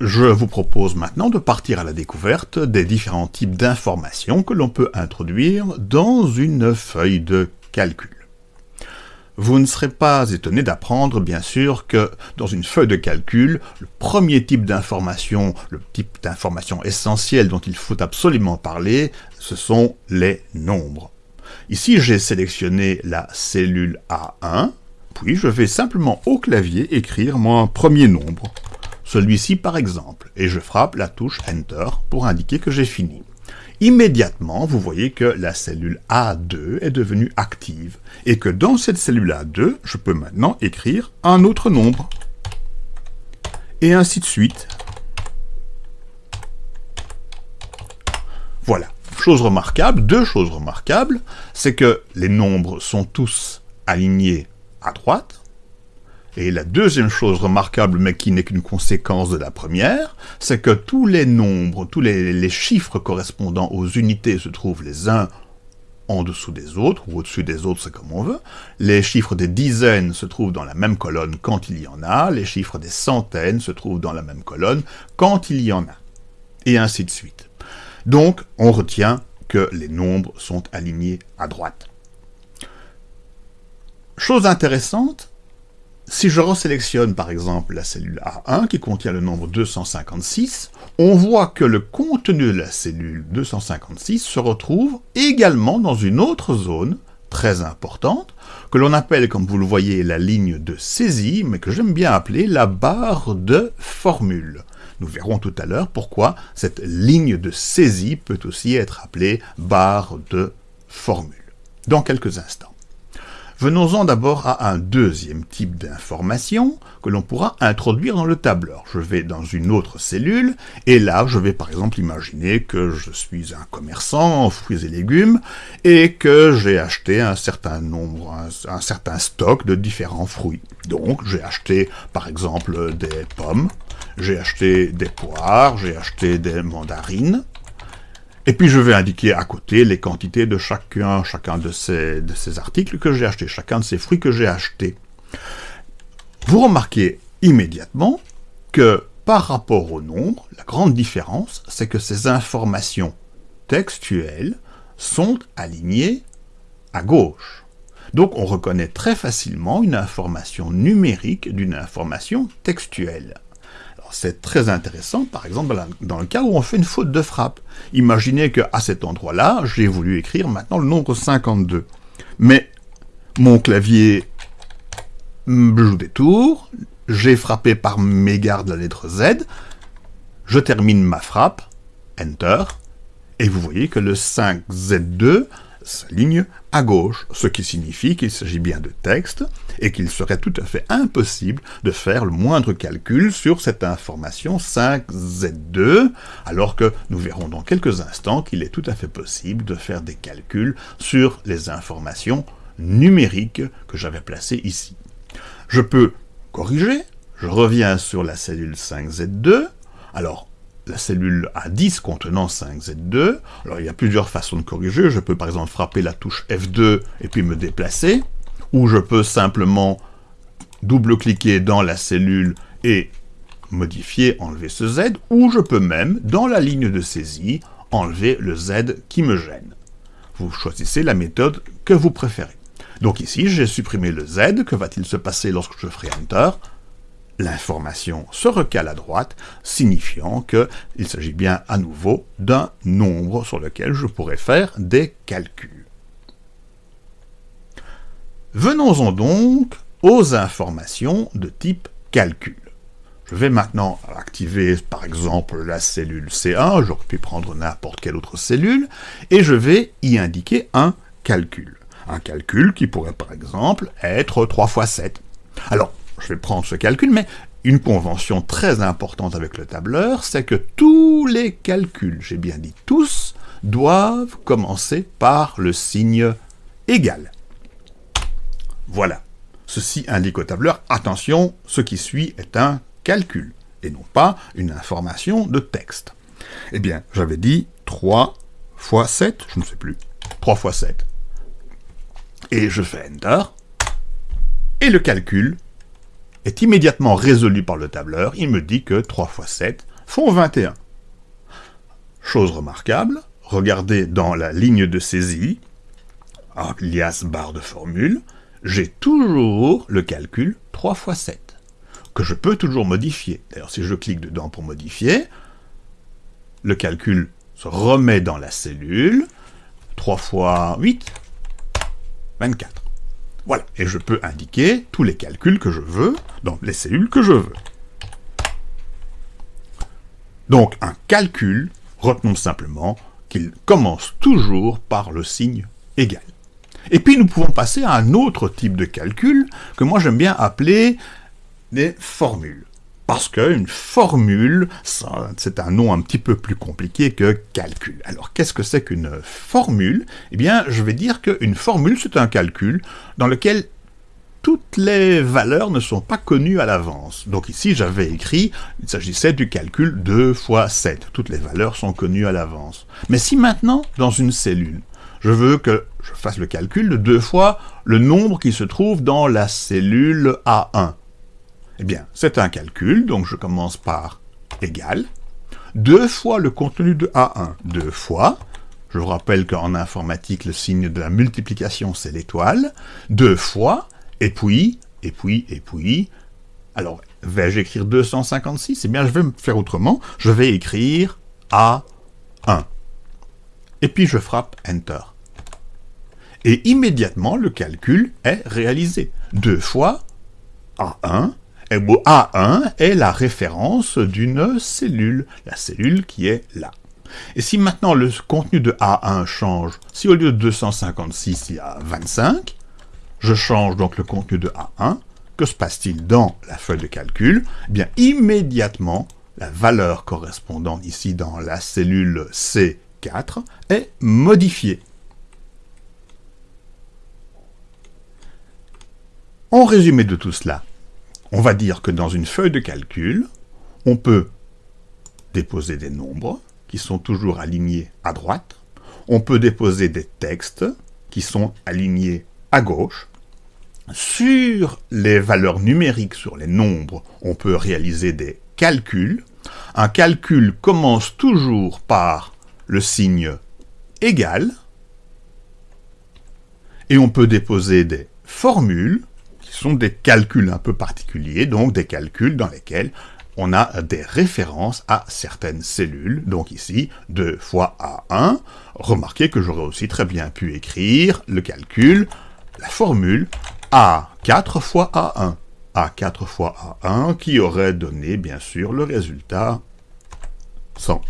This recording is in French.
je vous propose maintenant de partir à la découverte des différents types d'informations que l'on peut introduire dans une feuille de calcul. Vous ne serez pas étonné d'apprendre, bien sûr, que dans une feuille de calcul, le premier type d'information, le type d'information essentielle dont il faut absolument parler, ce sont les nombres. Ici, j'ai sélectionné la cellule A1, puis je vais simplement au clavier écrire mon premier nombre, celui-ci par exemple, et je frappe la touche Enter pour indiquer que j'ai fini. Immédiatement, vous voyez que la cellule A2 est devenue active, et que dans cette cellule A2, je peux maintenant écrire un autre nombre. Et ainsi de suite. Voilà. Chose remarquable, deux choses remarquables, c'est que les nombres sont tous alignés à droite, et la deuxième chose remarquable, mais qui n'est qu'une conséquence de la première, c'est que tous les nombres, tous les, chiffres correspondant aux unités se trouvent les uns en dessous des autres, ou au-dessus des autres, c'est comme on veut. Les chiffres des dizaines se trouvent dans la même colonne quand il y en a, les chiffres des centaines se trouvent dans la même colonne quand il y en a, et ainsi de suite. Donc, on retient que les nombres sont alignés à droite. Chose intéressante, si je resélectionne par exemple la cellule A1 qui contient le nombre 256, on voit que le contenu de la cellule 256 se retrouve également dans une autre zone très importante, que l'on appelle, comme vous le voyez, la ligne de saisie, mais que j'aime bien appeler la barre de formule. Nous verrons tout à l'heure pourquoi cette ligne de saisie peut aussi être appelée barre de formule, dans quelques instants. Venons-en d'abord à un deuxième type d'information que l'on pourra introduire dans le tableur. Je vais dans une autre cellule, et là, je vais par exemple imaginer que je suis un commerçant en fruits et légumes, et que j'ai acheté un certain nombre, un, certain stock de différents fruits. Donc, j'ai acheté par exemple des pommes, j'ai acheté des poires, j'ai acheté des mandarines, et puis je vais indiquer à côté les quantités de chacun, de ces articles que j'ai achetés, chacun de ces fruits que j'ai achetés. Vous remarquez immédiatement que par rapport au nombre, la grande différence, c'est que ces informations textuelles sont alignées à gauche. Donc on reconnaît très facilement une information numérique d'une information textuelle c'est très intéressant, par exemple, dans le cas où on fait une faute de frappe. Imaginez qu'à cet endroit-là, j'ai voulu écrire maintenant le nombre 52. Mais mon clavier joue des tours, j'ai frappé par mégarde la lettre Z, je termine ma frappe, Enter, et vous voyez que le 5Z2 s'aligne à gauche, ce qui signifie qu'il s'agit bien de texte, et qu'il serait tout à fait impossible de faire le moindre calcul sur cette information 5Z2, alors que nous verrons dans quelques instants qu'il est tout à fait possible de faire des calculs sur les informations numériques que j'avais placées ici. Je peux corriger, je reviens sur la cellule 5Z2, alors la cellule A10 contenant 5Z2. Alors il y a plusieurs façons de corriger. Je peux par exemple frapper la touche F2 et puis me déplacer. Ou je peux simplement double-cliquer dans la cellule et modifier, enlever ce Z. Ou je peux même, dans la ligne de saisie, enlever le Z qui me gêne. Vous choisissez la méthode que vous préférez. Donc ici, j'ai supprimé le Z. Que va-t-il se passer lorsque je ferai Enter? L'information se recale à droite, signifiant qu'il s'agit bien à nouveau d'un nombre sur lequel je pourrais faire des calculs. Venons-en donc aux informations de type calcul. Je vais maintenant activer par exemple la cellule C1, j'aurais pu prendre n'importe quelle autre cellule, et je vais y indiquer un calcul. Un calcul qui pourrait par exemple être 3 fois 7. Alors, je vais prendre ce calcul, mais une convention très importante avec le tableur, c'est que tous les calculs, j'ai bien dit tous, doivent commencer par le signe égal. Voilà. Ceci indique au tableur, attention, ce qui suit est un calcul, et non pas une information de texte. Eh bien, j'avais dit 3 fois 7, je ne sais plus, 3 fois 7. Et je fais Enter, et le calcul est immédiatement résolu par le tableur, il me dit que 3 fois 7, font 21. Chose remarquable, regardez dans la ligne de saisie, alias barre de formule, j'ai toujours le calcul 3 fois 7, que je peux toujours modifier. D'ailleurs, si je clique dedans pour modifier, le calcul se remet dans la cellule, 3 fois 8, 24. Voilà, et je peux indiquer tous les calculs que je veux dans les cellules que je veux. Donc un calcul, retenons simplement qu'il commence toujours par le signe égal. Et puis nous pouvons passer à un autre type de calcul que moi j'aime bien appeler des formules. Parce qu'une formule, c'est un nom un petit peu plus compliqué que calcul. Alors qu'est-ce que c'est qu'une formule? Eh bien, je vais dire qu'une formule, c'est un calcul dans lequel toutes les valeurs ne sont pas connues à l'avance. Donc ici, j'avais écrit, il s'agissait du calcul 2 fois 7. Toutes les valeurs sont connues à l'avance. Mais si maintenant, dans une cellule, je veux que je fasse le calcul de deux fois le nombre qui se trouve dans la cellule A1. Eh bien, c'est un calcul, donc je commence par égal, deux fois le contenu de A1, deux fois, je vous rappelle qu'en informatique, le signe de la multiplication, c'est l'étoile, deux fois, et puis, et puis, et puis, alors, vais-je écrire 256 Eh bien, je vais me faire autrement, je vais écrire A1. Et puis, je frappe Enter. Et immédiatement le calcul est réalisé. Deux fois A1, et A1 est la référence d'une cellule, la cellule qui est là. Et si maintenant le contenu de A1 change, si au lieu de 256 il y a 25, je change donc le contenu de A1, que se passe-t-il dans la feuille de calcul? Eh bien immédiatement, la valeur correspondante ici dans la cellule C4 est modifiée. En résumé de tout cela, on va dire que dans une feuille de calcul, on peut déposer des nombres qui sont toujours alignés à droite, on peut déposer des textes qui sont alignés à gauche, sur les valeurs numériques, sur les nombres, on peut réaliser des calculs. Un calcul commence toujours par le signe égal, et on peut déposer des formules sont des calculs un peu particuliers, donc des calculs dans lesquels on a des références à certaines cellules. Donc ici, 2 fois A1. Remarquez que j'aurais aussi très bien pu écrire le calcul, la formule A4 fois A1. A4 fois A1 qui aurait donné bien sûr le résultat 100.